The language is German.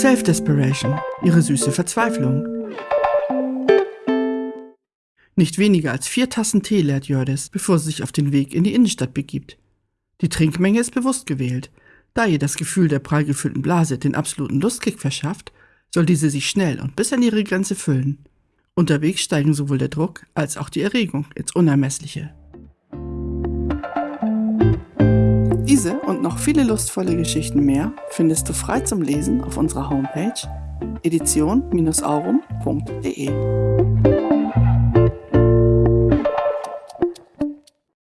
Self-Desperation, ihre süße Verzweiflung. Nicht weniger als vier Tassen Tee leert Jördis, bevor sie sich auf den Weg in die Innenstadt begibt. Die Trinkmenge ist bewusst gewählt. Da ihr das Gefühl der prall gefüllten Blase den absoluten Lustkick verschafft, soll diese sich schnell und bis an ihre Grenze füllen. Unterwegs steigen sowohl der Druck als auch die Erregung ins Unermessliche. Diese und noch viele lustvolle Geschichten mehr findest du frei zum Lesen auf unserer Homepage edition-aurum.de.